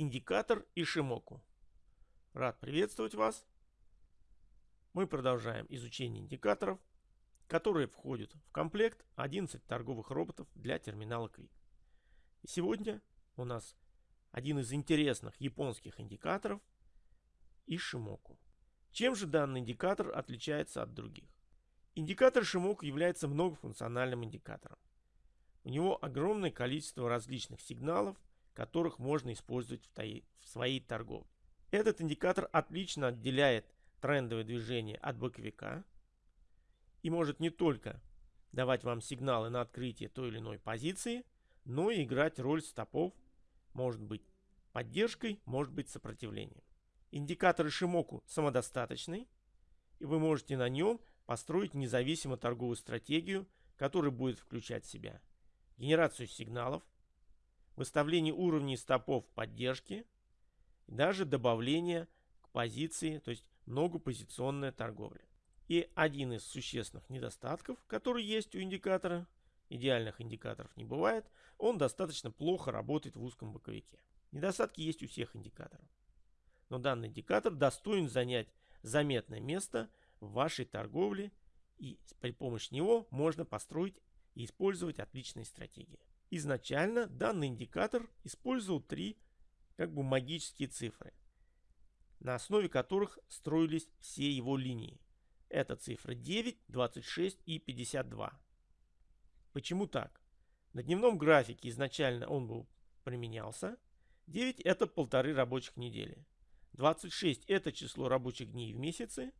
индикатор Ишимоку. Рад приветствовать вас. Мы продолжаем изучение индикаторов, которые входят в комплект 11 торговых роботов для терминала Quick. И сегодня у нас один из интересных японских индикаторов Ишимоку. Чем же данный индикатор отличается от других? Индикатор Шимоку является многофункциональным индикатором. У него огромное количество различных сигналов, которых можно использовать в, в своей торговле. Этот индикатор отлично отделяет трендовое движение от боковика и может не только давать вам сигналы на открытие той или иной позиции, но и играть роль стопов, может быть поддержкой, может быть сопротивлением. Индикатор Ишимоку самодостаточный, и вы можете на нем построить независимо торговую стратегию, которая будет включать в себя генерацию сигналов, выставление уровней стопов поддержки, даже добавление к позиции, то есть многопозиционная торговля. И один из существенных недостатков, который есть у индикатора, идеальных индикаторов не бывает, он достаточно плохо работает в узком боковике. Недостатки есть у всех индикаторов. Но данный индикатор достоин занять заметное место в вашей торговле и при помощи него можно построить и использовать отличные стратегии. Изначально данный индикатор использовал три как бы магические цифры, на основе которых строились все его линии. Это цифры 9, 26 и 52. Почему так? На дневном графике изначально он был применялся. 9 это полторы рабочих недели. 26 это число рабочих дней в месяце.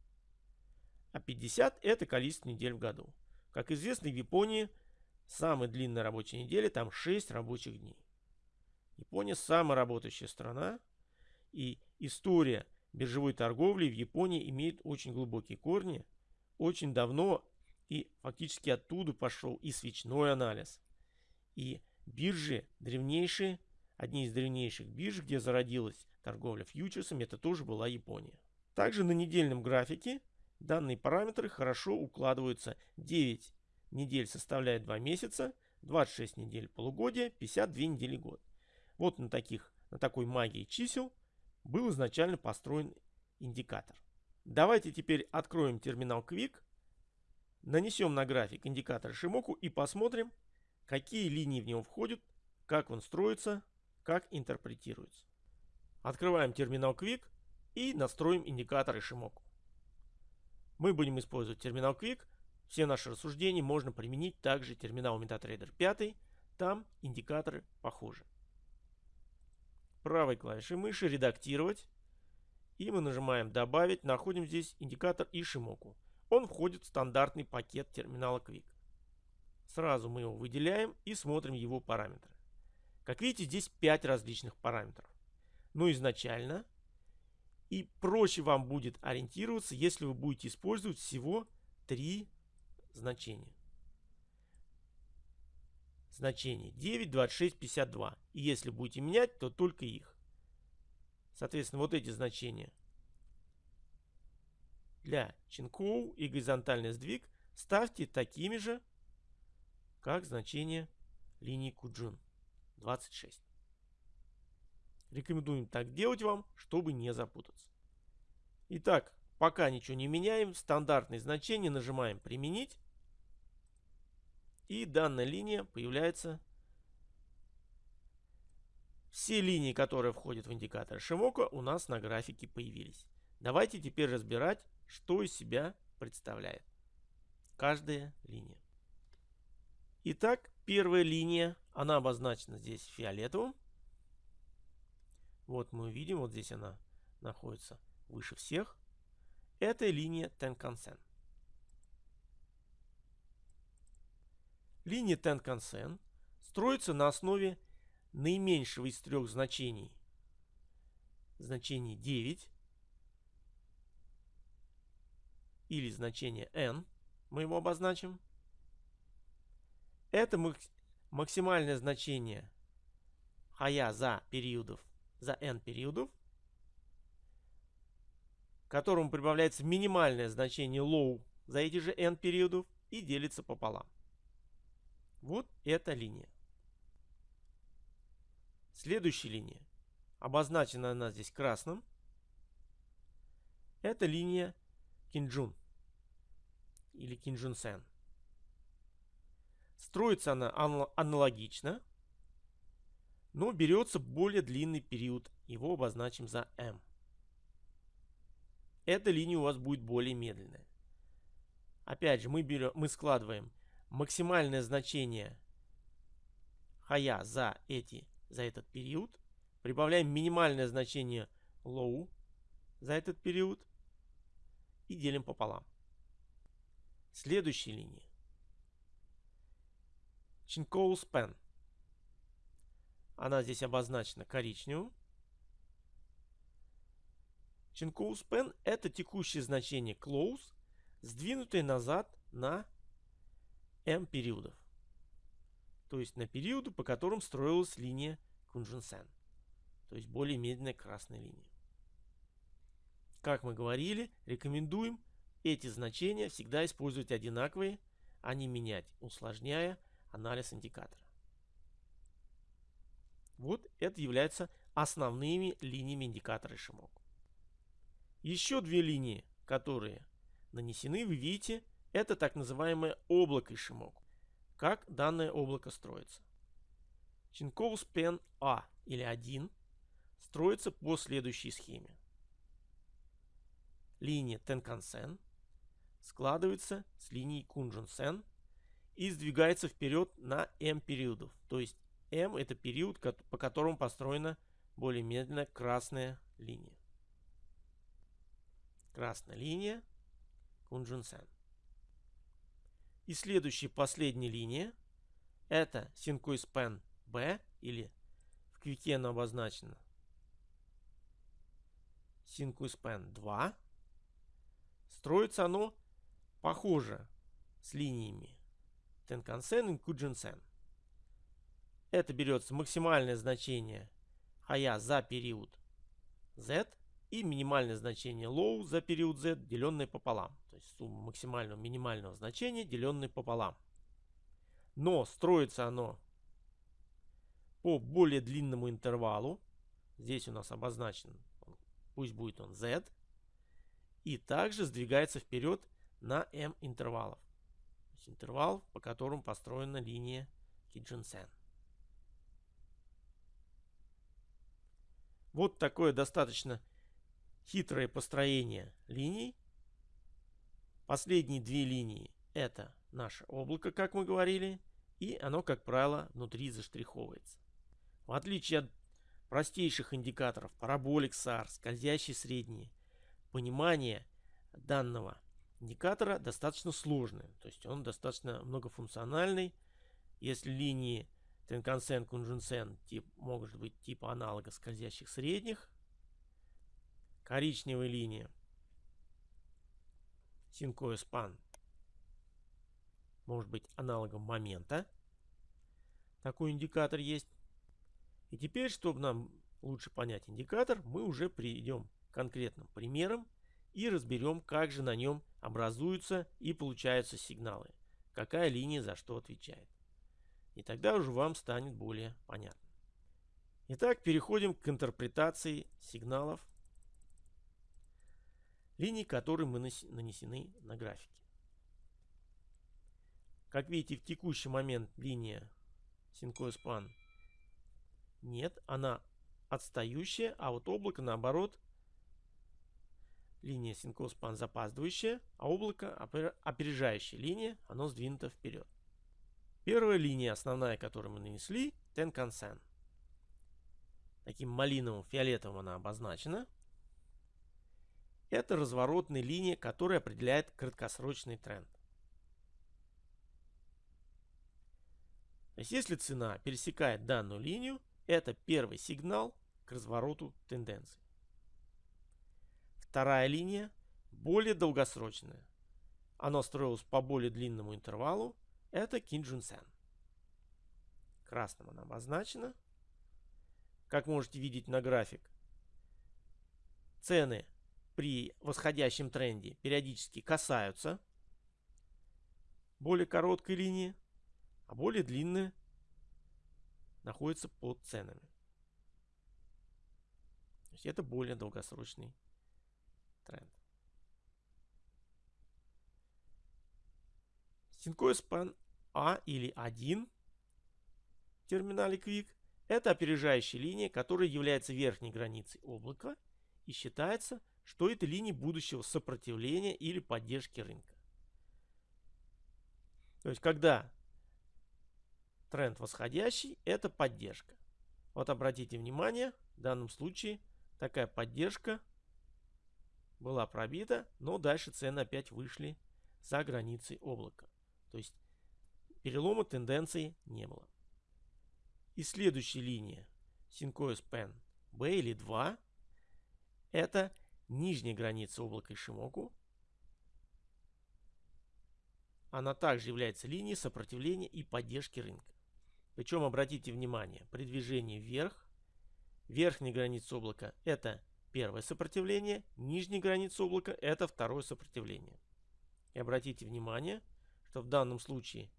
А 50 это количество недель в году. Как известно, в Японии самая длинная рабочая неделя, там 6 рабочих дней. Япония самая работающая страна. И история биржевой торговли в Японии имеет очень глубокие корни. Очень давно и фактически оттуда пошел и свечной анализ. И биржи древнейшие, одни из древнейших бирж, где зародилась торговля фьючерсами, это тоже была Япония. Также на недельном графике данные параметры хорошо укладываются. 9 недель составляет 2 месяца, 26 недель полугодия, 52 недели год. Вот на, таких, на такой магии чисел был изначально построен индикатор. Давайте теперь откроем терминал Quick, нанесем на график индикатор Шимоку и посмотрим, какие линии в него входят, как он строится, как интерпретируется. Открываем терминал Quick и настроим индикатор Ишимоку. Мы будем использовать терминал Quick. Все наши рассуждения можно применить также терминалу MetaTrader 5, там индикаторы похожи. Правой клавишей мыши «Редактировать» и мы нажимаем «Добавить», находим здесь индикатор Ишимоку. Он входит в стандартный пакет терминала Quick. Сразу мы его выделяем и смотрим его параметры. Как видите, здесь 5 различных параметров. Но изначально и проще вам будет ориентироваться, если вы будете использовать всего 3 значение. Значение 9, 26, 52. И если будете менять, то только их. Соответственно, вот эти значения для Чинкоу и горизонтальный сдвиг ставьте такими же, как значение линии Куджин 26. Рекомендуем так делать вам, чтобы не запутаться. Итак, пока ничего не меняем, стандартные значения нажимаем «Применить». И данная линия появляется. Все линии, которые входят в индикатор Шимоко, у нас на графике появились. Давайте теперь разбирать, что из себя представляет каждая линия. Итак, первая линия, она обозначена здесь фиолетовым. Вот мы видим, вот здесь она находится выше всех. Это линия Tenkan-sen. Линия Tenkan-sen строится на основе наименьшего из трех значений. Значение 9 или значение n, мы его обозначим. Это максимальное значение хая за периодов за n периодов, которому прибавляется минимальное значение low за эти же n периодов и делится пополам. Вот эта линия. Следующая линия. обозначена она здесь красным. Это линия Кинджун или Кинджун-сен. Строится она аналогично, но берется более длинный период. Его обозначим за M. Эта линия у вас будет более медленная. Опять же, мы, берем, мы складываем максимальное значение хая за, эти, за этот период. Прибавляем минимальное значение low за этот период. И делим пополам. Следующая линия. Чинкоу Span. Она здесь обозначена коричневым. Чинкоу Span это текущее значение close, сдвинутое назад на m периодов. То есть на периоды, по которым строилась линия Кунжинсен. То есть более медленная красная линия. Как мы говорили, рекомендуем эти значения всегда использовать одинаковые, а не менять, усложняя анализ индикатора. Вот это являются основными линиями индикатора Шимоку. Еще две линии, которые нанесены, вы видите, это так называемое облако Ишимоку. Как данное облако строится. Чинкоус Пен А или 1 строится по следующей схеме. Линия Тенкансен складывается с линией Кунжунсен и сдвигается вперед на m периодов. То есть m это период, по которому построена более медленная красная линия. Красная линия Кунжунсен. И следующая последняя линия это Синкуиспен B или в квике она обозначена Синкуиспен 2. Строится оно похоже с линиями Тенкансен и Куджинсен. Это берется максимальное значение хая за период z и минимальное значение low за период z, деленное пополам. То есть сумма максимального минимального значения, деленное пополам. Но строится оно по более длинному интервалу. Здесь у нас обозначен, пусть будет он z. И также сдвигается вперед на m интервалов. То есть интервал, по которому построена линия Киджинсен. Вот такое достаточно хитрое построение линий. Последние две линии это наше облако, как мы говорили, и оно, как правило, внутри заштриховывается. В отличие от простейших индикаторов параболик SAR, скользящий средний, понимание данного индикатора достаточно сложное. То есть он достаточно многофункциональный. Если линии Тенкансен, Кунжунсен тип, может быть типа аналога скользящих средних, коричневая линия Синкоя Спан может быть аналогом момента. Такой индикатор есть. И теперь, чтобы нам лучше понять индикатор, мы уже перейдем к конкретным примерам и разберем, как же на нем образуются и получаются сигналы. Какая линия за что отвечает. И тогда уже вам станет более понятно. Итак, переходим к интерпретации сигналов линий, которые мы нанесены на графике. Как видите, в текущий момент линия Синкоэспан нет, она отстающая, а вот облако наоборот линия Синкоэспан запаздывающая, а облако опережающая линия, оно сдвинуто вперед. Первая линия, основная, которую мы нанесли, Тенкансен. Таким малиновым фиолетовым она обозначена. Это разворотная линия, которая определяет краткосрочный тренд. То есть, если цена пересекает данную линию, это первый сигнал к развороту тенденции. Вторая линия более долгосрочная. Она строилась по более длинному интервалу. Это Кинджун Сен. Красным она обозначена. Как можете видеть на график, цены при восходящем тренде периодически касаются более короткой линии, а более длинные находятся под ценами. есть это более долгосрочный тренд. Синкой спан А или 1 в терминале Quick это опережающая линия, которая является верхней границей облака и считается, что это линия будущего сопротивления или поддержки рынка. То есть, когда тренд восходящий, это поддержка. Вот обратите внимание, в данном случае такая поддержка была пробита, но дальше цены опять вышли за границы облака. То есть перелома тенденции не было. И следующая линия Syncois Pen B или 2 это нижняя граница облака Ишимоку. Она также является линией сопротивления и поддержки рынка. Причем обратите внимание, при движении вверх, верхняя граница облака это первое сопротивление, нижняя граница облака это второе сопротивление. И обратите внимание, что в данном случае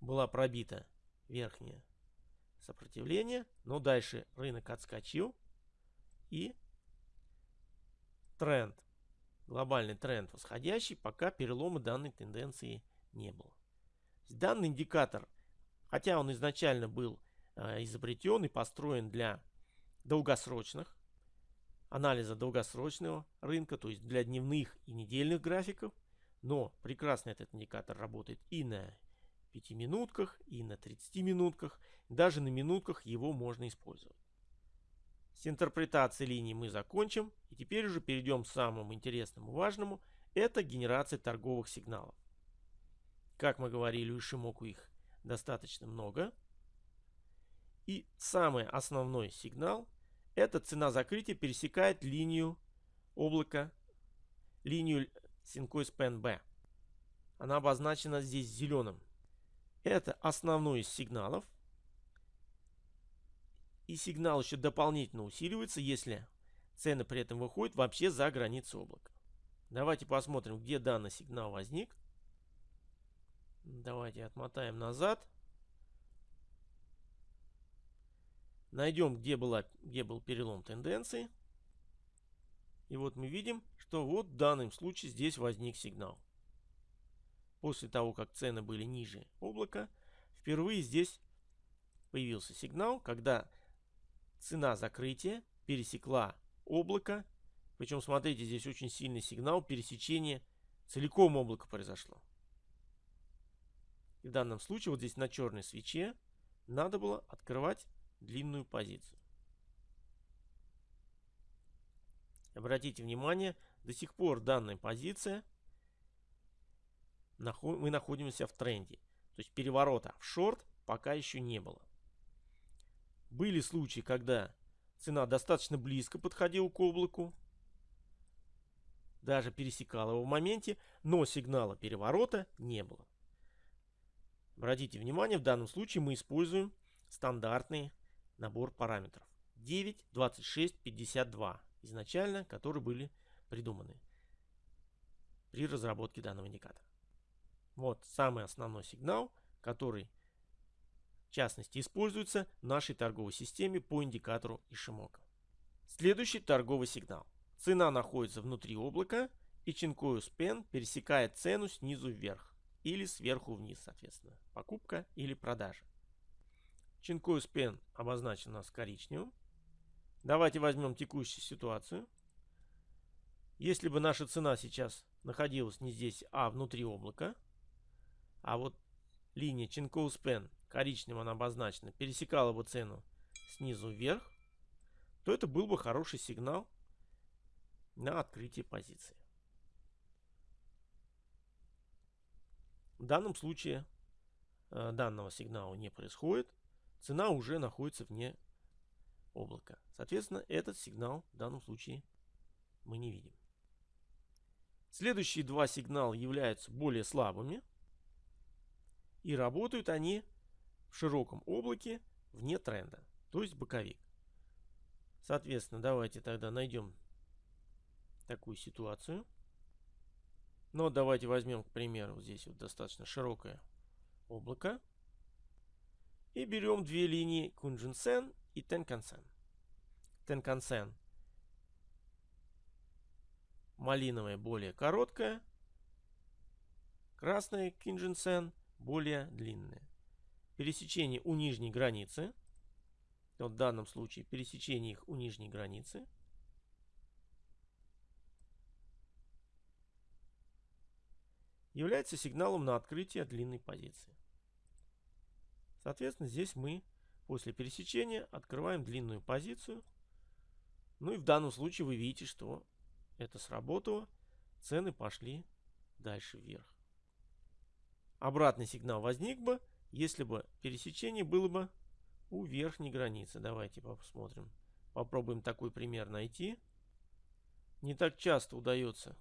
была пробита верхняя сопротивление, но дальше рынок отскочил и тренд, глобальный тренд восходящий, пока перелома данной тенденции не было. Данный индикатор – Хотя он изначально был э, изобретен и построен для долгосрочных, анализа долгосрочного рынка, то есть для дневных и недельных графиков. Но прекрасно этот индикатор работает и на 5 минутках, и на 30 минутках. Даже на минутках его можно использовать. С интерпретацией линий мы закончим. И теперь уже перейдем к самому интересному важному. Это генерация торговых сигналов. Как мы говорили, у Шимоку их достаточно много. И самый основной сигнал – это цена закрытия пересекает линию облака, линию Syncois PNB. Она обозначена здесь зеленым. Это основной из сигналов. И сигнал еще дополнительно усиливается, если цены при этом выходят вообще за границы облака. Давайте посмотрим, где данный сигнал возник. Давайте отмотаем назад. Найдем, где, была, где был перелом тенденции. И вот мы видим, что вот в данном случае здесь возник сигнал. После того, как цены были ниже облака, впервые здесь появился сигнал, когда цена закрытия пересекла облако. Причем, смотрите, здесь очень сильный сигнал пересечения целиком облака произошло. И в данном случае вот здесь на черной свече надо было открывать длинную позицию. Обратите внимание, до сих пор данная позиция мы находимся в тренде. То есть переворота в шорт пока еще не было. Были случаи, когда цена достаточно близко подходила к облаку, даже пересекала его в моменте, но сигнала переворота не было. Обратите внимание, в данном случае мы используем стандартный набор параметров. 9, 26, 52 изначально, которые были придуманы при разработке данного индикатора. Вот самый основной сигнал, который в частности используется в нашей торговой системе по индикатору Ишимока. Следующий торговый сигнал. Цена находится внутри облака и Чинкою Спен пересекает цену снизу вверх или сверху вниз, соответственно. Покупка или продажа. Чинкою спен обозначен у нас коричневым. Давайте возьмем текущую ситуацию. Если бы наша цена сейчас находилась не здесь, а внутри облака, а вот линия Чинкоу Спен коричневым она обозначена, пересекала бы цену снизу вверх, то это был бы хороший сигнал на открытие позиции. В данном случае э, данного сигнала не происходит. Цена уже находится вне облака. Соответственно, этот сигнал в данном случае мы не видим. Следующие два сигнала являются более слабыми. И работают они в широком облаке вне тренда, то есть боковик. Соответственно, давайте тогда найдем такую ситуацию. Но давайте возьмем, к примеру, здесь вот достаточно широкое облако. И берем две линии Kunjin-sen и Tenkan-sen. Tenkan-sen малиновая более короткая, красная Кинжинсен более длинная. Пересечение у нижней границы, в данном случае пересечение их у нижней границы, является сигналом на открытие длинной позиции. Соответственно, здесь мы после пересечения открываем длинную позицию. Ну и в данном случае вы видите, что это сработало. Цены пошли дальше вверх. Обратный сигнал возник бы, если бы пересечение было бы у верхней границы. Давайте посмотрим. Попробуем такой пример найти. Не так часто удается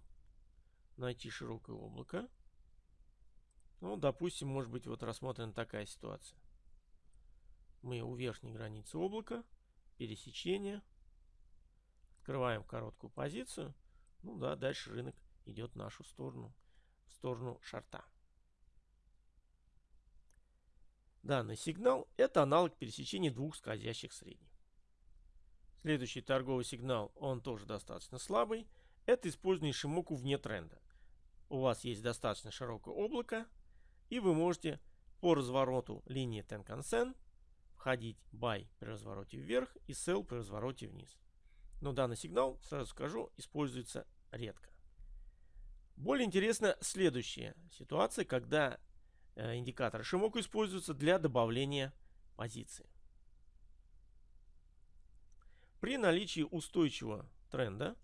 найти широкое облако. Ну, допустим, может быть, вот рассмотрена такая ситуация. Мы у верхней границы облака, пересечение, открываем короткую позицию. Ну да, дальше рынок идет в нашу сторону, в сторону шарта. Данный сигнал – это аналог пересечения двух скользящих средних. Следующий торговый сигнал, он тоже достаточно слабый. Это использование Шимоку вне тренда. У вас есть достаточно широкое облако, и вы можете по развороту линии Tenkan-Sen входить buy при развороте вверх и sell при развороте вниз. Но данный сигнал, сразу скажу, используется редко. Более интересна следующая ситуация, когда э, индикатор Шимоку используется для добавления позиции. При наличии устойчивого тренда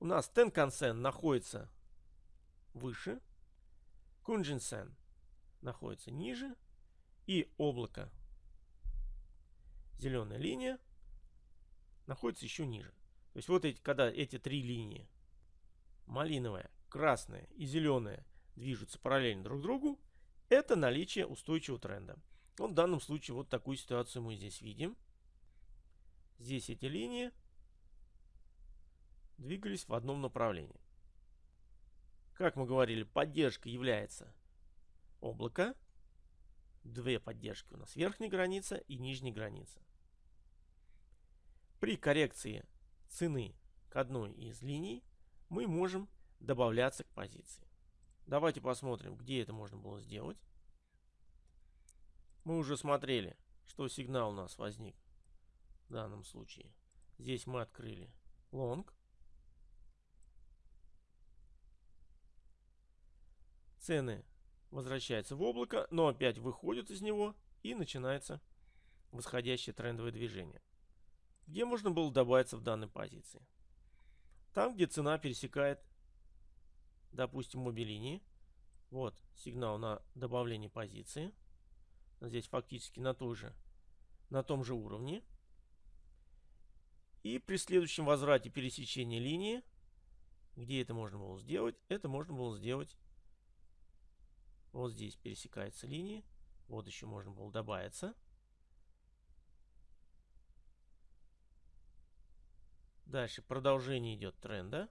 у нас Tenkan-Sen находится выше, Kunjin-Sen находится ниже, и облако зеленая линия находится еще ниже. То есть вот эти, когда эти три линии, малиновая, красная и зеленая, движутся параллельно друг другу, это наличие устойчивого тренда. Вот в данном случае вот такую ситуацию мы здесь видим. Здесь эти линии двигались в одном направлении. Как мы говорили, поддержка является облако. Две поддержки у нас верхняя граница и нижняя граница. При коррекции цены к одной из линий мы можем добавляться к позиции. Давайте посмотрим, где это можно было сделать. Мы уже смотрели, что сигнал у нас возник в данном случае. Здесь мы открыли long. Цены возвращаются в облако, но опять выходят из него и начинается восходящее трендовое движение где можно было добавиться в данной позиции. Там, где цена пересекает, допустим, обе линии. Вот сигнал на добавление позиции. Здесь фактически на, той же, на том же уровне. И при следующем возврате пересечения линии, где это можно было сделать, это можно было сделать вот здесь пересекается линии. Вот еще можно было добавиться. Дальше продолжение идет тренда.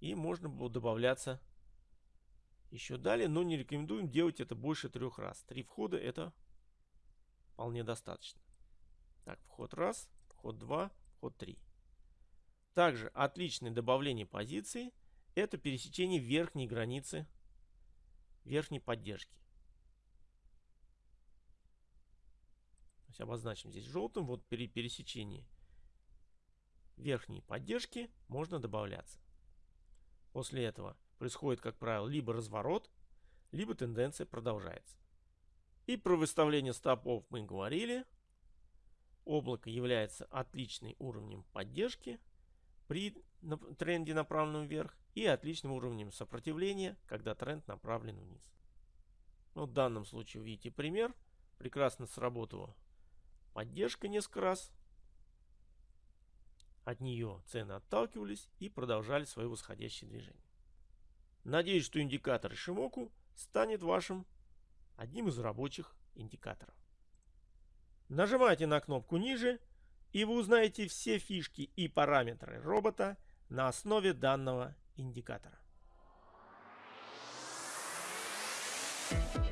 И можно было добавляться еще далее. Но не рекомендуем делать это больше трех раз. Три входа это вполне достаточно. Так, вход раз, вход два, вход три. Также отличное добавление позиции это пересечение верхней границы верхней поддержки. То есть обозначим здесь желтым. Вот при пересечении верхней поддержки можно добавляться. После этого происходит, как правило, либо разворот, либо тенденция продолжается. И про выставление стопов мы говорили. Облако является отличным уровнем поддержки при тренде направленном вверх и отличным уровнем сопротивления, когда тренд направлен вниз. Ну, в данном случае видите пример. Прекрасно сработала поддержка несколько раз. От нее цены отталкивались и продолжали свое восходящее движение. Надеюсь, что индикатор Шимоку станет вашим одним из рабочих индикаторов. Нажимайте на кнопку ниже, и вы узнаете все фишки и параметры робота на основе данного индикатора. Thank you